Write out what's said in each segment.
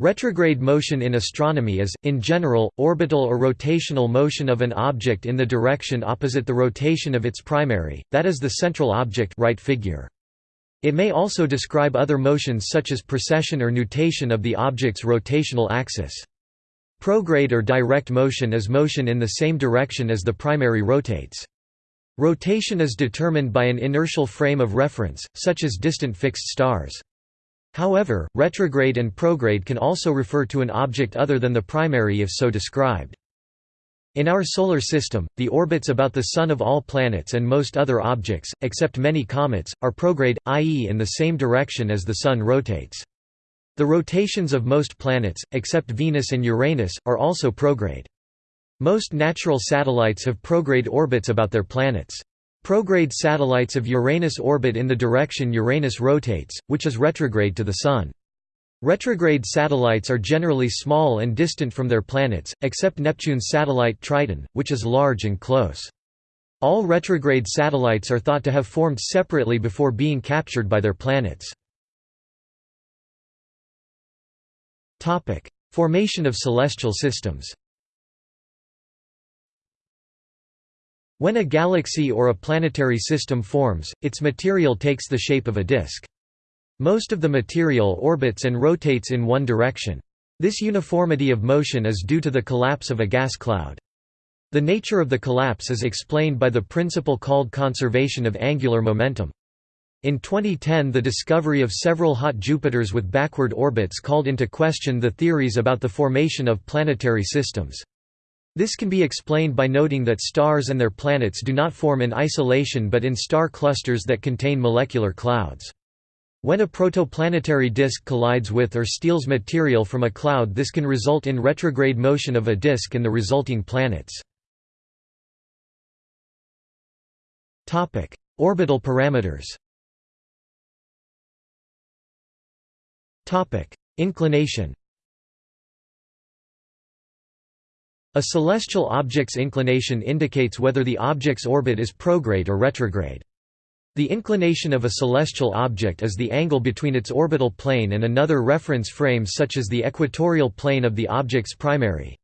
Retrograde motion in astronomy is, in general, orbital or rotational motion of an object in the direction opposite the rotation of its primary, that is the central object right figure. It may also describe other motions such as precession or nutation of the object's rotational axis. Prograde or direct motion is motion in the same direction as the primary rotates. Rotation is determined by an inertial frame of reference, such as distant fixed stars. However, retrograde and prograde can also refer to an object other than the primary if so described. In our Solar System, the orbits about the Sun of all planets and most other objects, except many comets, are prograde, i.e. in the same direction as the Sun rotates. The rotations of most planets, except Venus and Uranus, are also prograde. Most natural satellites have prograde orbits about their planets. Prograde satellites of Uranus orbit in the direction Uranus rotates, which is retrograde to the Sun. Retrograde satellites are generally small and distant from their planets, except Neptune's satellite Triton, which is large and close. All retrograde satellites are thought to have formed separately before being captured by their planets. Formation of celestial systems When a galaxy or a planetary system forms, its material takes the shape of a disk. Most of the material orbits and rotates in one direction. This uniformity of motion is due to the collapse of a gas cloud. The nature of the collapse is explained by the principle called conservation of angular momentum. In 2010 the discovery of several hot Jupiters with backward orbits called into question the theories about the formation of planetary systems. This can be explained by noting that stars and their planets do not form in isolation but in star clusters that contain molecular clouds. When a protoplanetary disk collides with or steals material from a cloud this can result in retrograde motion of a disk and the resulting planets. Orbital parameters Inclination A celestial object's inclination indicates whether the object's orbit is prograde or retrograde. The inclination of a celestial object is the angle between its orbital plane and another reference frame such as the equatorial plane of the object's primary.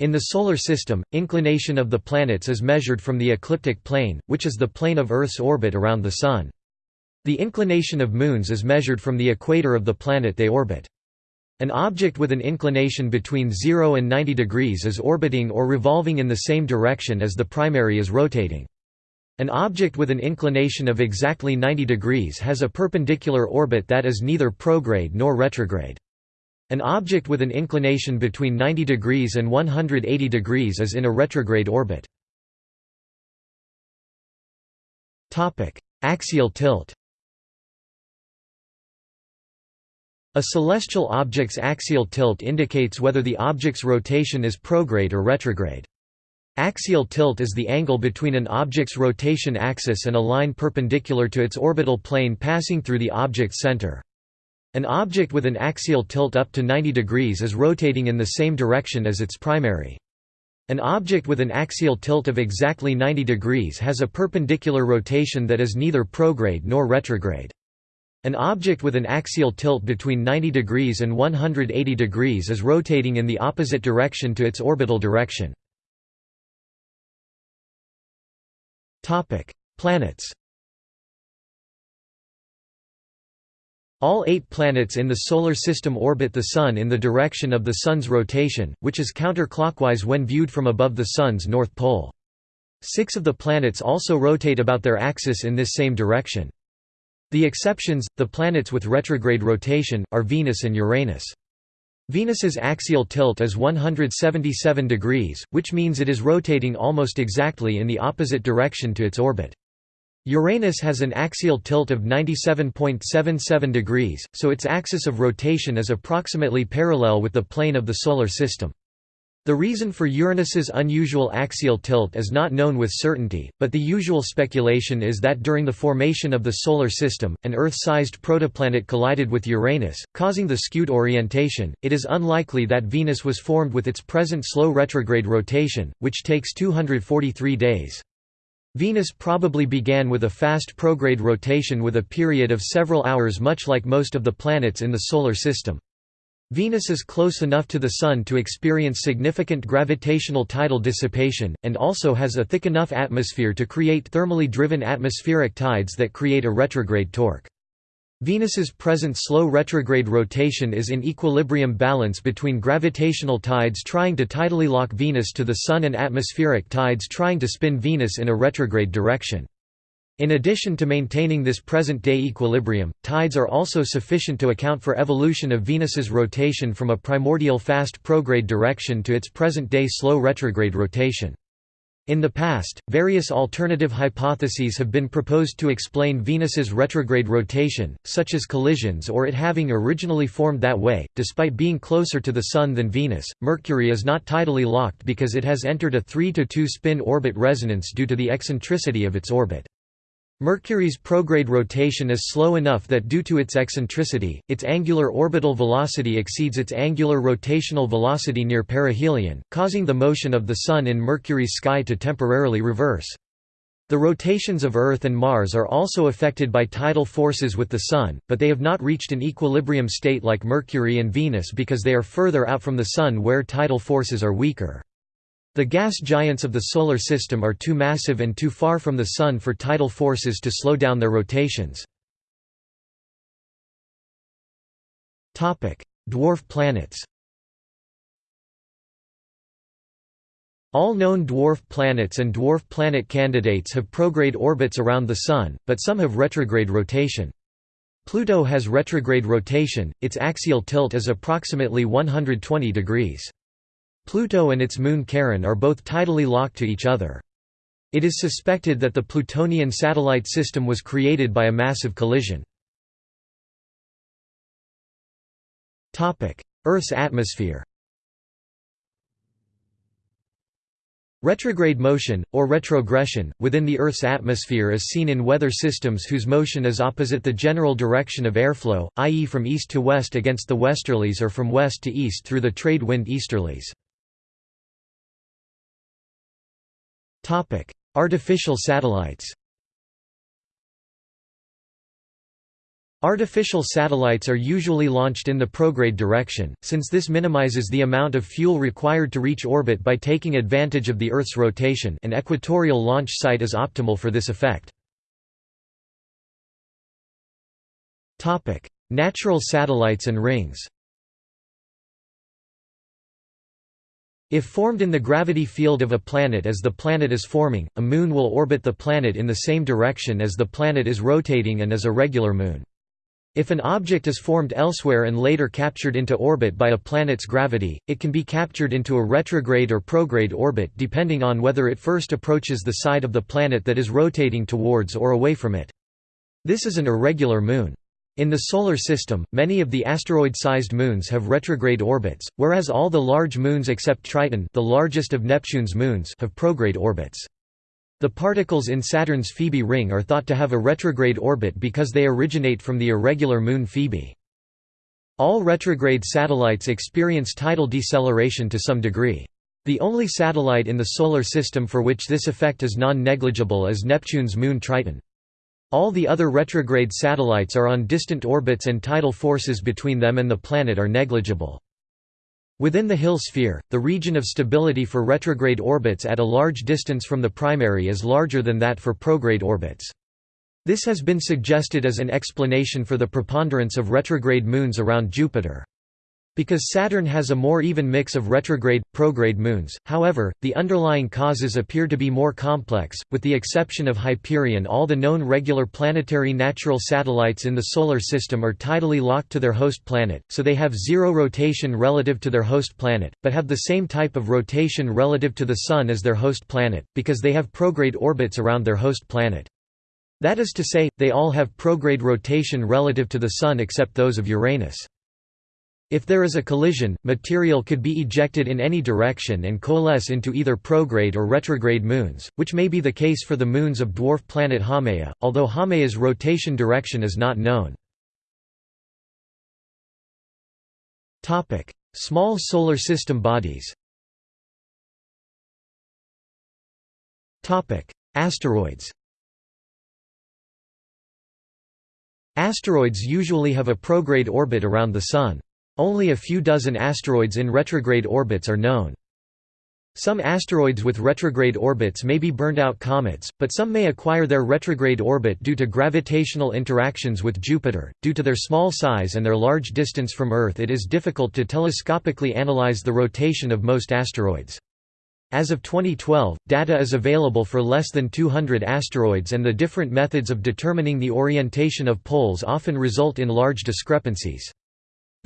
In the Solar System, inclination of the planets is measured from the ecliptic plane, which is the plane of Earth's orbit around the Sun. The inclination of moons is measured from the equator of the planet they orbit. An object with an inclination between 0 and 90 degrees is orbiting or revolving in the same direction as the primary is rotating. An object with an inclination of exactly 90 degrees has a perpendicular orbit that is neither prograde nor retrograde. An object with an inclination between 90 degrees and 180 degrees is in a retrograde orbit. Axial tilt A celestial object's axial tilt indicates whether the object's rotation is prograde or retrograde. Axial tilt is the angle between an object's rotation axis and a line perpendicular to its orbital plane passing through the object's center. An object with an axial tilt up to 90 degrees is rotating in the same direction as its primary. An object with an axial tilt of exactly 90 degrees has a perpendicular rotation that is neither prograde nor retrograde. An object with an axial tilt between 90 degrees and 180 degrees is rotating in the opposite direction to its orbital direction. Planets All eight planets in the Solar System orbit the Sun in the direction of the Sun's rotation, which is counterclockwise when viewed from above the Sun's north pole. Six of the planets also rotate about their axis in this same direction. The exceptions, the planets with retrograde rotation, are Venus and Uranus. Venus's axial tilt is 177 degrees, which means it is rotating almost exactly in the opposite direction to its orbit. Uranus has an axial tilt of 97.77 degrees, so its axis of rotation is approximately parallel with the plane of the Solar System. The reason for Uranus's unusual axial tilt is not known with certainty, but the usual speculation is that during the formation of the Solar System, an Earth-sized protoplanet collided with Uranus, causing the skewed orientation. It is unlikely that Venus was formed with its present slow retrograde rotation, which takes 243 days. Venus probably began with a fast prograde rotation with a period of several hours much like most of the planets in the Solar System. Venus is close enough to the Sun to experience significant gravitational tidal dissipation, and also has a thick enough atmosphere to create thermally driven atmospheric tides that create a retrograde torque. Venus's present slow retrograde rotation is in equilibrium balance between gravitational tides trying to tidally lock Venus to the Sun and atmospheric tides trying to spin Venus in a retrograde direction. In addition to maintaining this present-day equilibrium, tides are also sufficient to account for evolution of Venus's rotation from a primordial fast prograde direction to its present-day slow retrograde rotation. In the past, various alternative hypotheses have been proposed to explain Venus's retrograde rotation, such as collisions or it having originally formed that way. Despite being closer to the Sun than Venus, Mercury is not tidally locked because it has entered a 3 to 2 spin orbit resonance due to the eccentricity of its orbit. Mercury's prograde rotation is slow enough that due to its eccentricity, its angular orbital velocity exceeds its angular rotational velocity near perihelion, causing the motion of the Sun in Mercury's sky to temporarily reverse. The rotations of Earth and Mars are also affected by tidal forces with the Sun, but they have not reached an equilibrium state like Mercury and Venus because they are further out from the Sun where tidal forces are weaker. The gas giants of the Solar System are too massive and too far from the Sun for tidal forces to slow down their rotations. Dwarf planets All known dwarf planets and dwarf planet candidates have prograde orbits around the Sun, but some have retrograde rotation. Pluto has retrograde rotation, its axial tilt is approximately 120 degrees. Pluto and its moon Charon are both tidally locked to each other. It is suspected that the Plutonian satellite system was created by a massive collision. Earth's atmosphere Retrograde motion, or retrogression, within the Earth's atmosphere is seen in weather systems whose motion is opposite the general direction of airflow, i.e. from east to west against the westerlies or from west to east through the trade wind easterlies. Artificial satellites Artificial satellites are usually launched in the prograde direction, since this minimizes the amount of fuel required to reach orbit by taking advantage of the Earth's rotation an equatorial launch site is optimal for this effect. Natural satellites and rings If formed in the gravity field of a planet as the planet is forming, a moon will orbit the planet in the same direction as the planet is rotating and as a regular moon. If an object is formed elsewhere and later captured into orbit by a planet's gravity, it can be captured into a retrograde or prograde orbit depending on whether it first approaches the side of the planet that is rotating towards or away from it. This is an irregular moon. In the Solar System, many of the asteroid-sized moons have retrograde orbits, whereas all the large moons except Triton the largest of Neptune's moons have prograde orbits. The particles in Saturn's Phoebe ring are thought to have a retrograde orbit because they originate from the irregular moon Phoebe. All retrograde satellites experience tidal deceleration to some degree. The only satellite in the Solar System for which this effect is non-negligible is Neptune's moon Triton. All the other retrograde satellites are on distant orbits and tidal forces between them and the planet are negligible. Within the Hill sphere, the region of stability for retrograde orbits at a large distance from the primary is larger than that for prograde orbits. This has been suggested as an explanation for the preponderance of retrograde moons around Jupiter. Because Saturn has a more even mix of retrograde, prograde moons, however, the underlying causes appear to be more complex. With the exception of Hyperion, all the known regular planetary natural satellites in the Solar System are tidally locked to their host planet, so they have zero rotation relative to their host planet, but have the same type of rotation relative to the Sun as their host planet, because they have prograde orbits around their host planet. That is to say, they all have prograde rotation relative to the Sun except those of Uranus. If there is a collision, material could be ejected in any direction and coalesce into either prograde or retrograde moons, which may be the case for the moons of dwarf planet Haumea, although Haumea's rotation direction is not known. Small Solar System bodies Asteroids Asteroids usually have a prograde orbit around the Sun. Only a few dozen asteroids in retrograde orbits are known. Some asteroids with retrograde orbits may be burned-out comets, but some may acquire their retrograde orbit due to gravitational interactions with Jupiter. Due to their small size and their large distance from Earth it is difficult to telescopically analyze the rotation of most asteroids. As of 2012, data is available for less than 200 asteroids and the different methods of determining the orientation of poles often result in large discrepancies.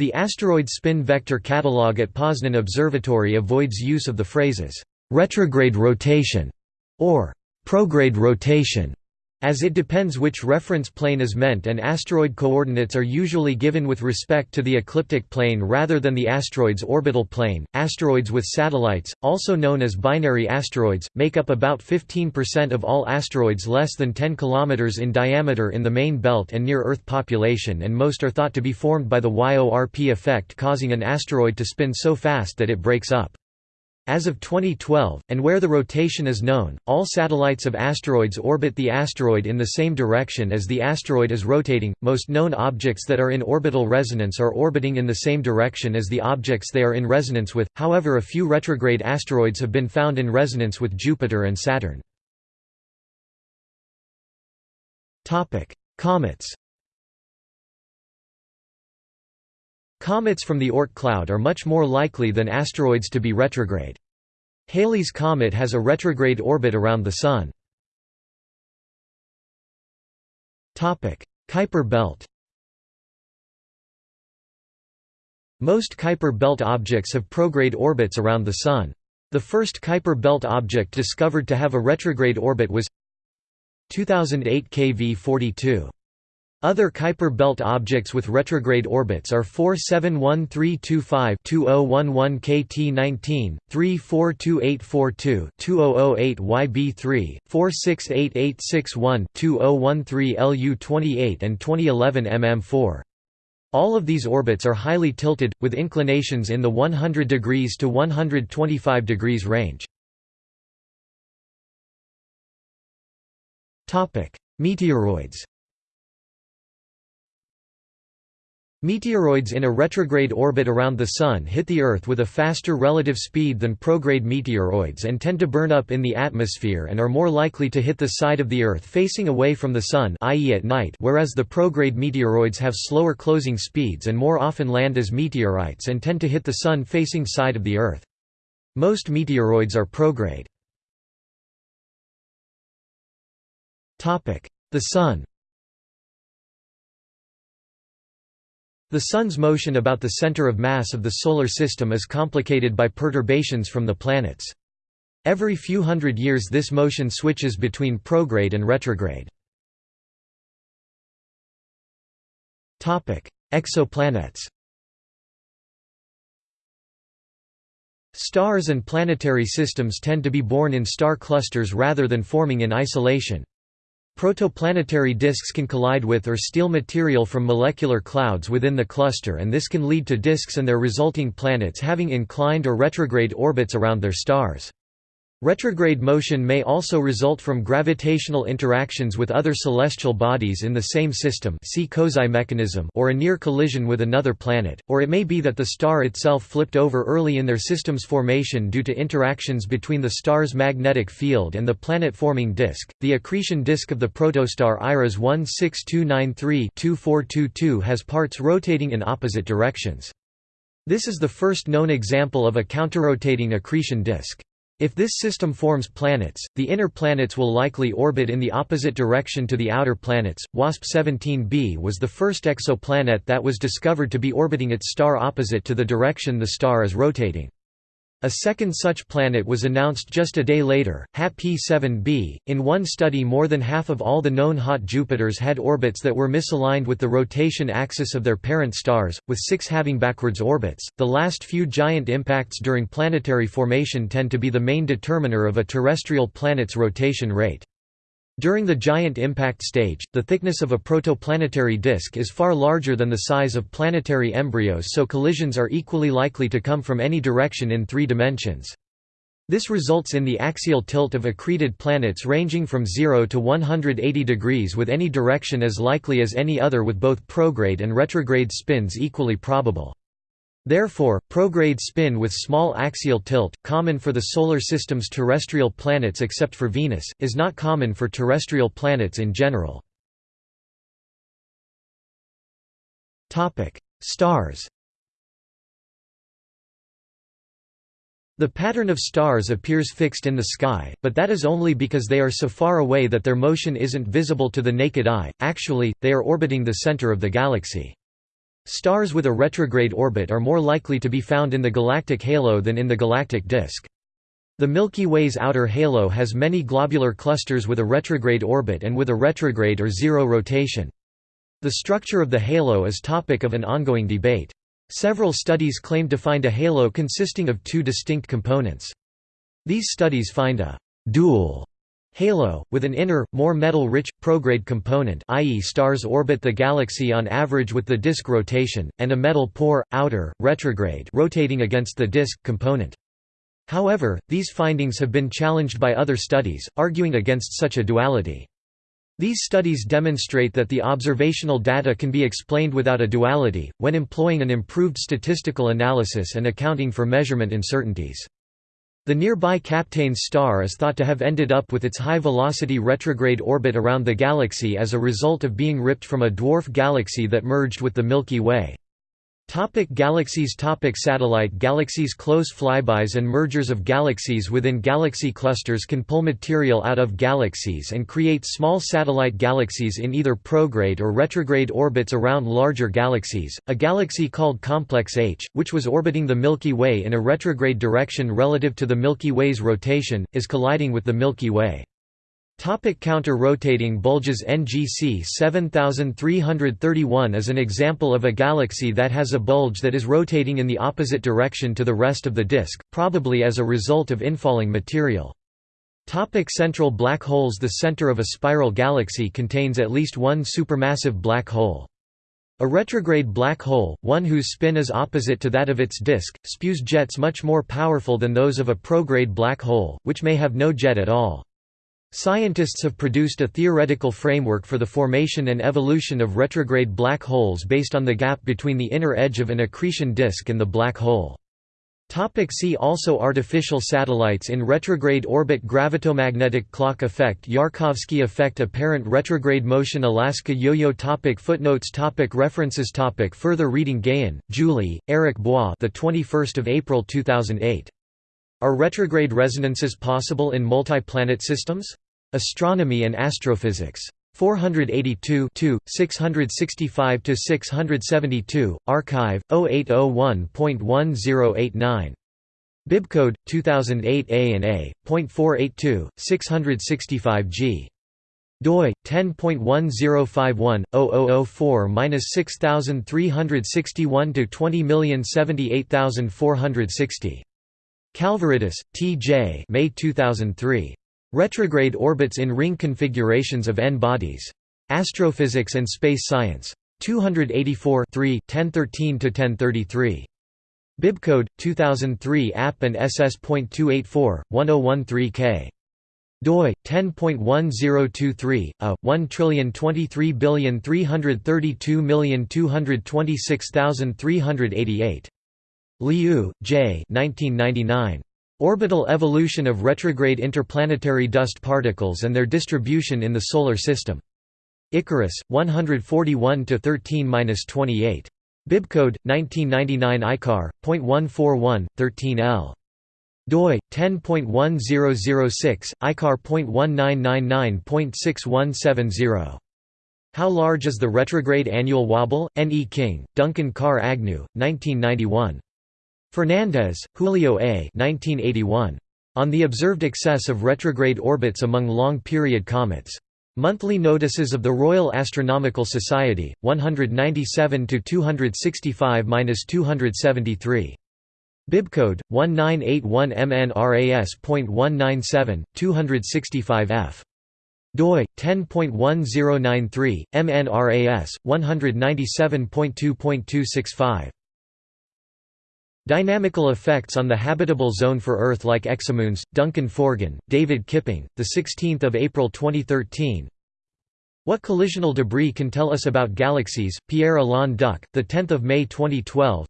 The asteroid spin vector catalog at Poznan Observatory avoids use of the phrases, "...retrograde rotation", or "...prograde rotation", as it depends which reference plane is meant and asteroid coordinates are usually given with respect to the ecliptic plane rather than the asteroid's orbital plane. Asteroids with satellites, also known as binary asteroids, make up about 15% of all asteroids less than 10 km in diameter in the main belt and near Earth population and most are thought to be formed by the YORP effect causing an asteroid to spin so fast that it breaks up. As of 2012, and where the rotation is known, all satellites of asteroids orbit the asteroid in the same direction as the asteroid is rotating. Most known objects that are in orbital resonance are orbiting in the same direction as the objects they are in resonance with, however, a few retrograde asteroids have been found in resonance with Jupiter and Saturn. Comets Comets from the Oort cloud are much more likely than asteroids to be retrograde. Halley's Comet has a retrograde orbit around the Sun. Kuiper belt Most Kuiper belt objects have prograde orbits around the Sun. The first Kuiper belt object discovered to have a retrograde orbit was 2008 KV42. Other Kuiper belt objects with retrograde orbits are 471325-2011 KT19, 342842-2008 YB3, 468861-2013 LU28 and 2011 MM4. All of these orbits are highly tilted, with inclinations in the 100 degrees to 125 degrees range. Meteoroids Meteoroids in a retrograde orbit around the Sun hit the Earth with a faster relative speed than prograde meteoroids and tend to burn up in the atmosphere and are more likely to hit the side of the Earth facing away from the Sun i.e. at night whereas the prograde meteoroids have slower closing speeds and more often land as meteorites and tend to hit the Sun facing side of the Earth. Most meteoroids are prograde. The Sun The Sun's motion about the center of mass of the Solar System is complicated by perturbations from the planets. Every few hundred years this motion switches between prograde and retrograde. Exoplanets Stars and planetary systems tend to be born in star clusters rather than forming in isolation. Protoplanetary disks can collide with or steal material from molecular clouds within the cluster and this can lead to disks and their resulting planets having inclined or retrograde orbits around their stars. Retrograde motion may also result from gravitational interactions with other celestial bodies in the same system see Kozai mechanism or a near collision with another planet, or it may be that the star itself flipped over early in their system's formation due to interactions between the star's magnetic field and the planet-forming disk. The accretion disk of the protostar IRAS 16293-2422 has parts rotating in opposite directions. This is the first known example of a counterrotating accretion disk. If this system forms planets, the inner planets will likely orbit in the opposite direction to the outer planets. WASP 17b was the first exoplanet that was discovered to be orbiting its star opposite to the direction the star is rotating. A second such planet was announced just a day later, HAT-P-7b. In one study more than half of all the known hot Jupiters had orbits that were misaligned with the rotation axis of their parent stars, with six having backwards orbits. The last few giant impacts during planetary formation tend to be the main determiner of a terrestrial planet's rotation rate. During the giant impact stage, the thickness of a protoplanetary disk is far larger than the size of planetary embryos so collisions are equally likely to come from any direction in three dimensions. This results in the axial tilt of accreted planets ranging from 0 to 180 degrees with any direction as likely as any other with both prograde and retrograde spins equally probable. Therefore, prograde spin with small axial tilt, common for the Solar System's terrestrial planets except for Venus, is not common for terrestrial planets in general. Stars The pattern of stars appears fixed in the sky, but that is only because they are so far away that their motion isn't visible to the naked eye, actually, they are orbiting the center of the galaxy. Stars with a retrograde orbit are more likely to be found in the galactic halo than in the galactic disk. The Milky Way's outer halo has many globular clusters with a retrograde orbit and with a retrograde or zero rotation. The structure of the halo is topic of an ongoing debate. Several studies claim to find a halo consisting of two distinct components. These studies find a «dual» halo, with an inner, more metal-rich, prograde component i.e. stars orbit the galaxy on average with the disk rotation, and a metal-poor, outer, retrograde rotating against the disk component. However, these findings have been challenged by other studies, arguing against such a duality. These studies demonstrate that the observational data can be explained without a duality, when employing an improved statistical analysis and accounting for measurement uncertainties. The nearby Kapteyn's star is thought to have ended up with its high-velocity retrograde orbit around the galaxy as a result of being ripped from a dwarf galaxy that merged with the Milky Way. Topic galaxies Topic Satellite galaxies Close flybys and mergers of galaxies within galaxy clusters can pull material out of galaxies and create small satellite galaxies in either prograde or retrograde orbits around larger galaxies. A galaxy called Complex H, which was orbiting the Milky Way in a retrograde direction relative to the Milky Way's rotation, is colliding with the Milky Way. Topic counter-rotating bulges NGC 7331 is an example of a galaxy that has a bulge that is rotating in the opposite direction to the rest of the disk, probably as a result of infalling material. Topic central black holes The center of a spiral galaxy contains at least one supermassive black hole. A retrograde black hole, one whose spin is opposite to that of its disk, spews jets much more powerful than those of a prograde black hole, which may have no jet at all. Scientists have produced a theoretical framework for the formation and evolution of retrograde black holes based on the gap between the inner edge of an accretion disk and the black hole. Topic see also Artificial satellites in retrograde orbit Gravitomagnetic clock effect Yarkovsky effect Apparent retrograde motion Alaska yo-yo topic Footnotes topic References topic Further reading Gayon, Julie, Eric Bois the 21st of April 2008. Are retrograde resonances possible in multi-planet systems? Astronomy and Astrophysics. 482 665–672, archive, 0801.1089. Bibcode 2008 A and A. 482 665 G. doi 10.1051/0004-6361 to 20078460. Kalvouridis, T. J. May 2003. Retrograde orbits in ring configurations of N-bodies. Astrophysics and Space Science. 284 1013–1033. Bibcode 2003 app and ss.284 1013k doi 10.1023 a 1,023,332,226,388 Liu, J. 1999. Orbital evolution of retrograde interplanetary dust particles and their distribution in the Solar System. Icarus, 141 13-28. Bibcode 1999 ICAR. 0.141 13L. doi 10.1006 ICAR.1999.6170. How large is the retrograde annual wobble? N. E. King, Duncan Carr Agnew, 1991. Fernandez, Julio A. 1981. On the observed excess of retrograde orbits among long-period comets. Monthly Notices of the Royal Astronomical Society, 197–265–273. Bibcode, 1981 MNRAS.197, 265F. doi, 10.1093, MNRAS, 197.2.265. Dynamical effects on the habitable zone for Earth like exomoons. Duncan Forgan, David Kipping, the 16th of April 2013. What collisional debris can tell us about galaxies? Pierre Alain Duc, the 10th of May 2012.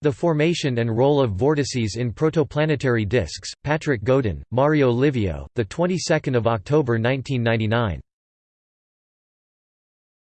The Formation and Role of Vortices in Protoplanetary Disks, Patrick Godon, Mario Livio, the 22nd of October 1999.